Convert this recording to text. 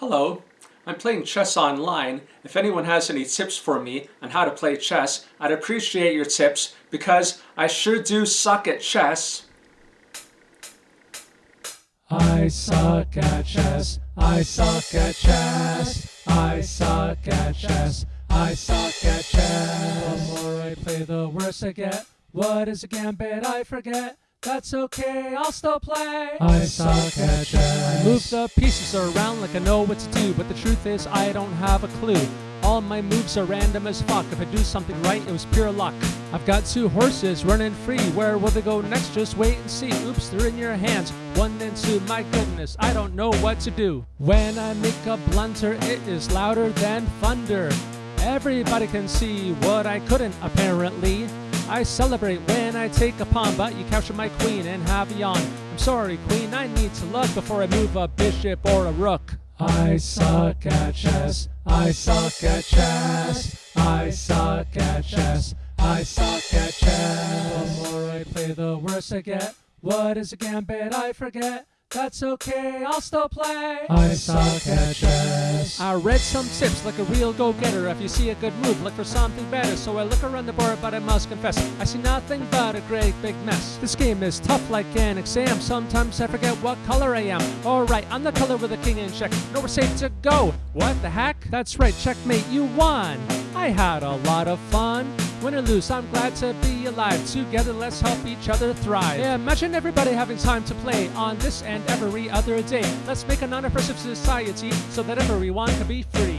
Hello, I'm playing chess online. If anyone has any tips for me on how to play chess, I'd appreciate your tips because I sure do suck at chess. I suck at chess. I suck at chess. I suck at chess. I suck at chess. The more I play, the worse I get. What is a gambit? I forget. That's okay, I'll still play. I suck at chess. I move the pieces around like I know what to do, but the truth is I don't have a clue. All my moves are random as fuck. If I do something right, it was pure luck. I've got two horses running free. Where will they go next? Just wait and see. Oops, they're in your hands. One and two. My goodness, I don't know what to do. When I make a blunder, it is louder than thunder. Everybody can see what I couldn't, apparently. I celebrate when I take a pawn, but you capture my queen and have a yawn. I'm sorry, queen, I need to look before I move a bishop or a rook. I suck at chess. I suck at chess. I suck at chess. I suck at chess. The more I play, the worse I get. What is a gambit? I forget. That's okay, I'll still play. I suck at chess. I read some tips like a real go-getter. If you see a good move, look for something better. So I look around the board, but I must confess, I see nothing but a great big mess. This game is tough like an exam. Sometimes I forget what color I am. Alright, I'm the color with a king in check. No, we're safe to go. What the heck? That's right, checkmate, you won. I had a lot of fun. Win or lose, I'm glad to be alive. Together, let's help each other thrive. Yeah, imagine everybody having time to play on this and every other day. Let's make a non-oppressive society so that everyone can be free.